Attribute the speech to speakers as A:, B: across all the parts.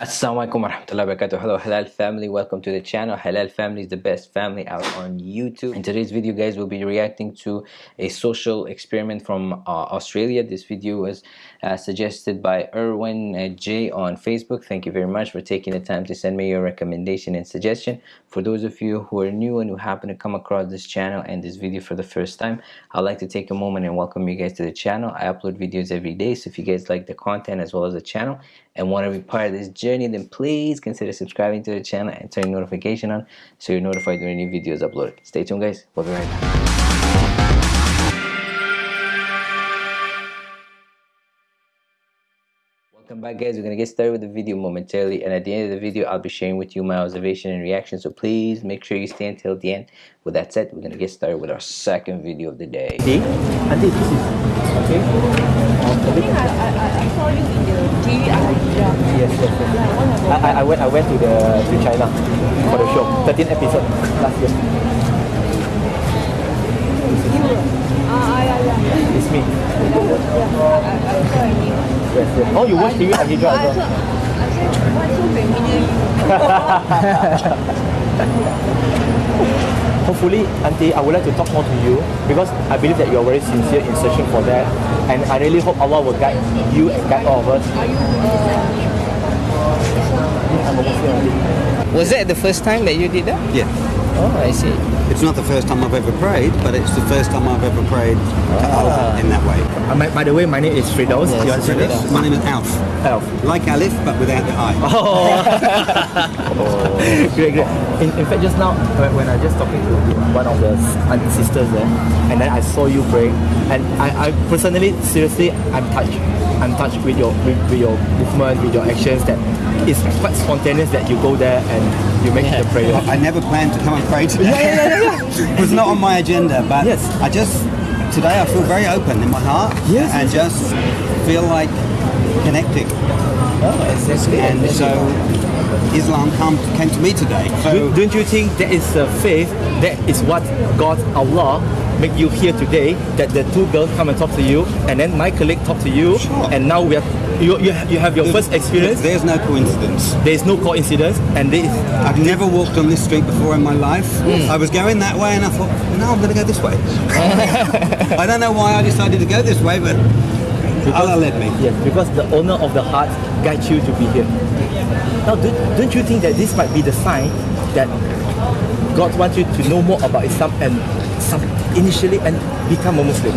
A: Assalamualaikum warahmatullahi wabarakatuh. Hello Halal family, welcome to the channel. Halal family is the best family out on YouTube. In today's video guys, we'll be reacting to a social experiment from uh, Australia. This video was uh, suggested by Erwin uh, J on Facebook. Thank you very much for taking the time to send me your recommendation and suggestion. For those of you who are new and who happen to come across this channel and this video for the first time, I'd like to take a moment and welcome you guys to the channel. I upload videos every day, so if you guys like the content as well as the channel and want to be part of this journey, then please consider subscribing to the channel and turning notification on so you're notified when new videos uploaded. Stay tuned guys, we'll be right back. Welcome back guys, we're going to get started with the video momentarily and at the end of the video I'll be sharing with you my observation and reaction so please make sure you stay until the end. With that said, we're going to get started with our second video of the day.
B: See? Auntie, this is okay.
C: I think I, I, I I saw you in
B: Yes, yes, yes. I, I, I went I went to the to China for the show. 13 episode last year. It's me. Yes, yes. Oh, you watch TV
C: I
B: as well?
C: I said, why so you?
B: Hopefully, Auntie, I would like to talk more to you because I believe that you are very sincere in searching for that, and I really hope Allah will guide you and guide all of us.
C: Are you,
B: I'm a Muslim, Auntie.
D: Was that the first time that you did that?
E: Yeah.
D: Oh, I see.
E: It's not the first time I've ever prayed, but it's the first time I've ever prayed to Allah in that way.
B: Uh, my, by the way, my name is Firdaus.
D: Yes,
B: you want to say
D: Firdaus.
B: this?
E: My name is Alf.
B: Elf.
E: Like Alif, but without the I.
B: great, great. In, in fact, just now when, I just talking to one of the sisters there, and then I saw you praying, and I, I personally, seriously, I'm touched. I'm touched with your with, with your movement, with your actions. That it's quite spontaneous that you go there and you make the prayer.
E: I never planned to come and pray today. It was not on my agenda, but
B: Yes.
E: I just, today I feel very open in my heart
B: Yes,
E: and just feel like connecting.
B: Oh, that's, that's great.
E: And
B: That's
E: so
B: great.
E: Islam come, came to me today. So
B: Don't- don't you think that is a faith? That is what God, Allah, make you here today. That the two girls come and talk to you, and then my colleague talk to you,
E: Sure.
B: and now we are you, you, have, you have your first experience.
E: There's no coincidence.
B: There is no coincidence, and this
E: I've never walked on this street before in my life. Hmm. I was going that way and I thought, no, I'm going to go this way. I don't know why I decided to go this way, but Allah led me.
B: Yes, because the owner of the heart guides you to be here. Now, don't, don't you think that this might be the sign that God wants you to know more about Islam and some, initially and become a Muslim?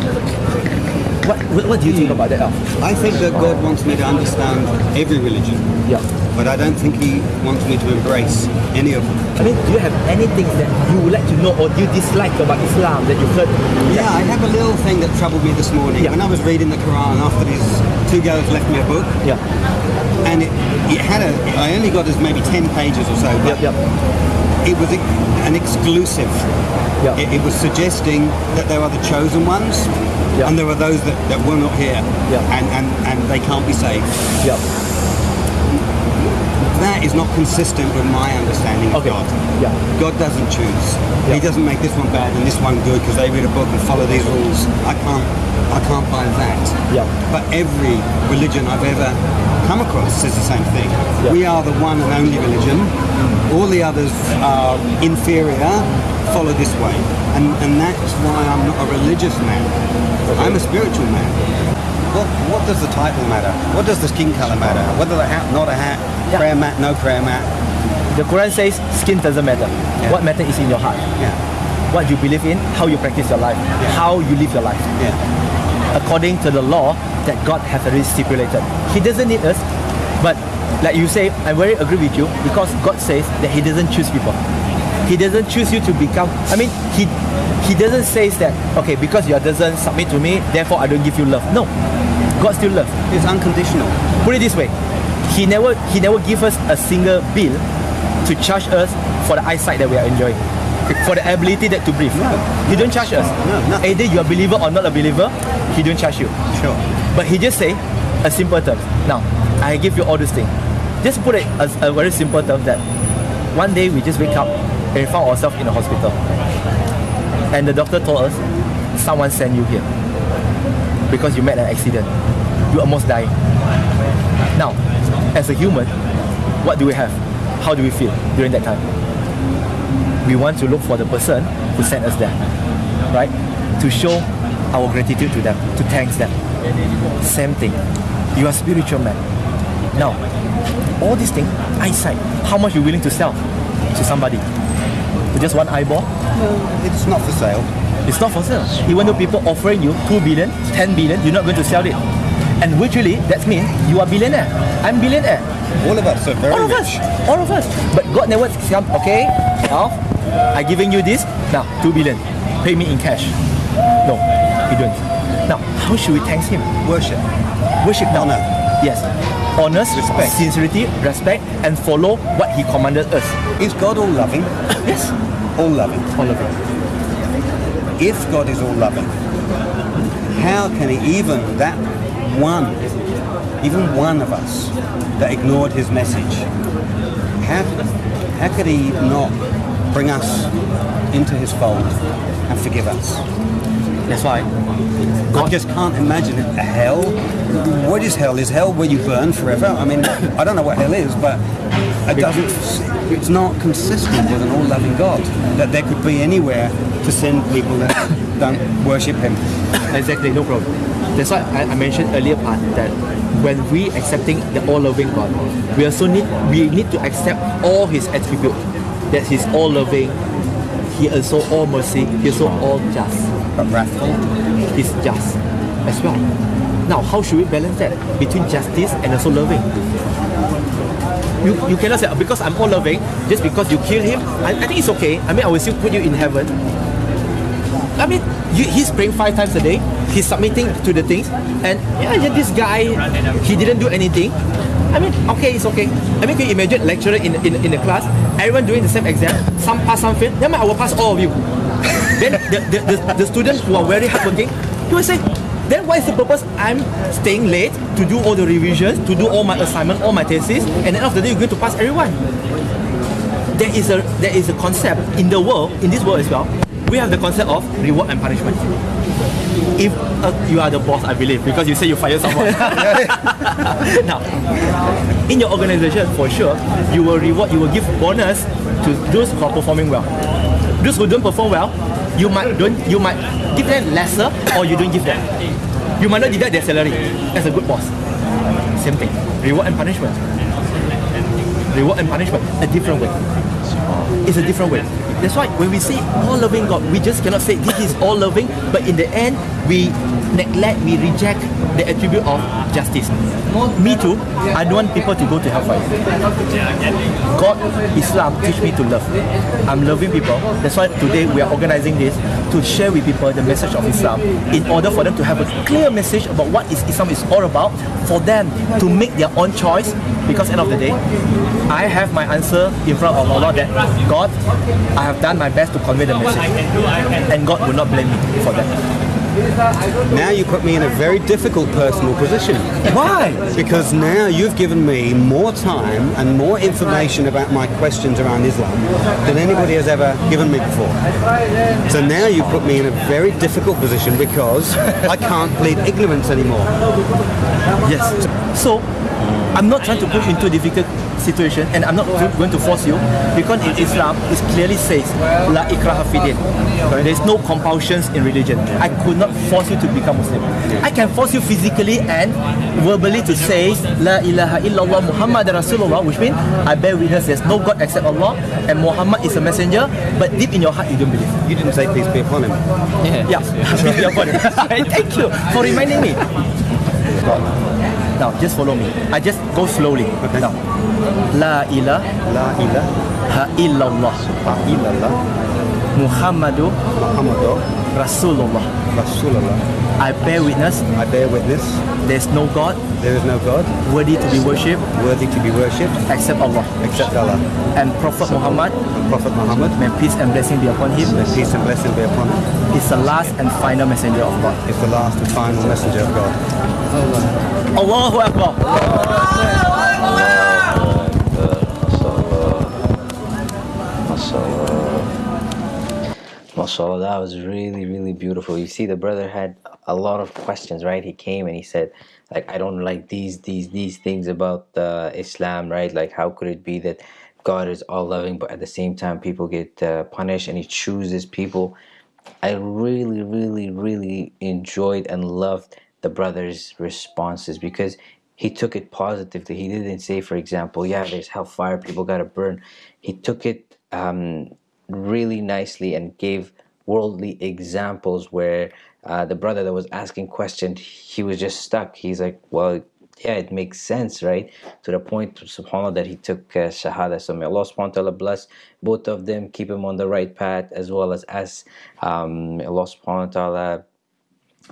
B: What, what, do you think about that?
E: I think that God wants me to understand every religion,
B: Yeah.
E: but I don't think He wants me to embrace any of them.
B: I mean, do you have anything that you would like to know or do you dislike about Islam that you've heard?
E: Yeah, I have a little thing that troubled me this morning.
B: Yeah.
E: When I was reading the Quran after these two girls left me a book,
B: Yeah.
E: and it, it had a, I only got as maybe 10 pages or so, but
B: Yep, yep.
E: It was an exclusive.
B: Yeah.
E: It, it was suggesting that there are the chosen ones,
B: Yeah.
E: and there are those that, that were not here,
B: Yeah.
E: and, and, and they can't be saved.
B: Yep.
E: That is not consistent with my understanding of
B: Okay.
E: God.
B: Yeah.
E: God doesn't choose.
B: Yeah.
E: He doesn't make this one bad and this one good because they read a book and follow these rules. I can't, I can't buy that.
B: Yeah.
E: But every religion I've ever come across says the same thing.
B: Yeah.
E: We are the one and only religion. Mm. All the others are inferior. Follow this way, and and that's why I'm not a religious man. I'm a spiritual man. What, what does the title matter? What does the skin color matter? Whether the hat, not a hat,
B: Yeah.
E: prayer mat, no prayer mat.
B: The Quran says skin doesn't matter. What matters is in your heart.
E: Yeah,
B: What you believe in, how you practice your life, how you live your life.
E: yeah.
B: according to the law that God has already stipulated. He doesn't need us, but like you say, I very agree with you because God says that He doesn't choose people. He doesn't choose you to become. I mean, He He doesn't say that okay because you doesn't submit to me, therefore I don't give you love. No, God still love.
E: It's unconditional.
B: Put it this way, He never He never give us a single bill to charge us for the eyesight that we are enjoying. For the ability that to breathe.
E: No.
B: He don't charge us.
E: No, nothing.
B: Either you're a believer or not a believer, he don't charge you.
E: Sure.
B: But he just say a simple term. Now, I give you all these things. Just put it as a very simple term that one day we just wake up and we found ourselves in a hospital. And the doctor told us, someone sent you here because you met an accident. You almost died. Now, as a human, what do we have? How do we feel during that time? We want to look for the person who sent us there, right? To show our gratitude to them, to thanks them. Same thing. You are spiritual man. Now, all these things, eyesight, how much you're willing to sell to somebody? For just one eyeball?
E: No, it's not for sale.
B: It's not for sale. Even though people offering you 2 billion, 10 billion, you're not going to sell it. And virtually, that means you are billionaire. I'm billionaire.
E: All of us are very
B: All of
E: rich.
B: us. All of us. But God never come, okay, now, I giving you this, now, 2 billion. Pay me in cash. No, he don't. Now, how should we thank him?
E: Worship.
B: Worship now.
E: Honor.
B: Yes. Honest,
E: Respect.
B: sincerity, respect, and follow what he commanded us.
E: Is God all loving?
B: Yes.
E: All loving.
B: All loving.
E: If God is all loving, how can he even that one, even one of us that ignored his message, how, how could he not bring us into his fold and forgive us?
B: That's why
E: I just can't imagine it. hell. What is hell? Is hell where you burn forever? I mean, I don't know what hell is, but it doesn't. It's not consistent with an all-loving God that there could be anywhere to send people that don't worship Him.
B: Exactly, no problem. That's why I, I mentioned earlier part that when we accepting the all-loving God, we also need we need to accept all His attributes. That He's all-loving, He also all mercy, He also all just.
E: But wrathful.
B: is just as well. Now, how should we balance that between justice and also loving? You, you cannot say "Oh, because I'm all loving, just because you kill him, I, I think it's okay. I mean, I will still put you in heaven. I mean, you, he's praying five times a day. He's submitting to the things, and yeah, yeah, this guy, he didn't do anything. I mean, okay, it's okay. I mean, can you imagine lecturer in, in, in the class, everyone doing the same exam, some pass, some fail. Then I will pass all of you. Then the, the, the, the students who are very hardworking, he will say, then what is the purpose? I'm staying late to do all the revisions, to do all my assignment, all my thesis, and at the end of the day, you're going to pass everyone. There is a there is a concept in the world in this world as well we have the concept of reward and punishment. If uh, you are the boss i believe because you say you fire someone. Now in your organization for sure you will reward you will give bonus to those who are performing well. Those who don't perform well you might don't you might give them lesser or you don't give them. You might not deduct their salary. As a good boss. Same thing. Reward and punishment. Reward and punishment. A different way. It's a different way. That's why when we say all loving god we just cannot say this is all loving but in the end we neglect we reject the attribute of justice. Me too. I don't want people to go to hellfire god islam teach me to love. I'm loving people. That's why today we are organizing this to share with people the message of islam in order for them to have a clear message about what is islam is all about for them to make their own choice. Because end of the day I have my answer in front of Allah that God, I have done my best to convey the message. And God will not blame me for that.
E: Now you put me in a very difficult personal position.
B: Why?
E: Because now you've given me more time and more information about my questions around Islam than anybody has ever given me before. So now you put me in a very difficult position because I can't plead ignorance anymore.
B: Yes. So, I'm not trying to put you into a difficult situation and I'm not going to force you because in Islam it clearly says La ikraha fidin. There's no compulsions in religion. I could not force you to become Muslim. I can force you physically and verbally to say La ilaha illallah Muhammad Rasulullah which means I bear witness there's no God except Allah and Muhammad is a messenger but deep in your heart you don't believe.
E: You didn't say peace be upon him.
B: Yeah, body. Thank you for reminding me. Now, just follow me. I just go slowly.
E: Okay.
B: Now, La ilaha
E: La ilaha
B: illallah
E: illallah
B: Muhammadu
E: Muhammadur
B: Rasulullah.
E: Rasulullah.
B: I bear witness
E: I bear witness
B: there's no God
E: there is no God
B: worthy to be worshipped
E: worthy to be worshipped
B: except Allah.
E: except Allah.
B: And Prophet Muhammad,
E: And Prophet Muhammad,
B: may peace and blessing be upon him,
E: may peace and blessing be upon him,
B: is the last and final messenger of God.
E: is the last and final messenger of God.
B: Allahu Akbar.
A: Mashallah that was really really beautiful. You see the brother had a lot of questions right? He came and he said like i don't like these these these things about uh, islam right? Like how could it be that god is all loving but at the same time people get uh, punished? And he chooses people. I really really really enjoyed and loved the brother's responses because he took it positively. He didn't say for example yeah there's hellfire people gotta burn. He took it um, really nicely and gave worldly examples where uh, the brother that was asking questions he was just stuck. He's like well yeah it makes sense right? To the point subhanallah that he took uh, shahada. So may Allah subhanahu wa ta'ala bless both of them keep him on the right path as well as us um, Allah subhanahu wa ta'ala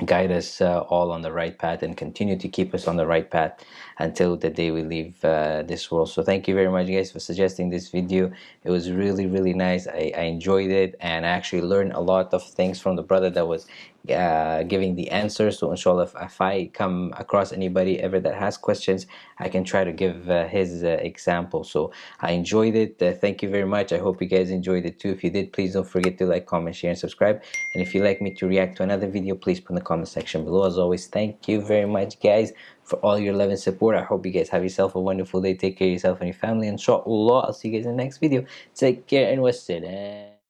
A: guide us uh, all on the right path and continue to keep us on the right path until the day we leave uh, this world. So thank you very much guys for suggesting this video. It was really really nice. I, I enjoyed it and I actually learned a lot of things from the brother that was uh, giving the answers. So inshallah if, if, I come across anybody ever that has questions I can try to give uh, his uh, example. So I enjoyed it. Uh, thank you very much. I hope you guys enjoyed it too. If you did please don't forget to like comment share and subscribe. And if you'd like me to react to another video please put in the comment section below. As always thank you very much guys for all your love and support. I hope you guys have yourself a wonderful day. Take care of yourself and your family. Inshallah I'll see you guys in the next video. Take care and wassalam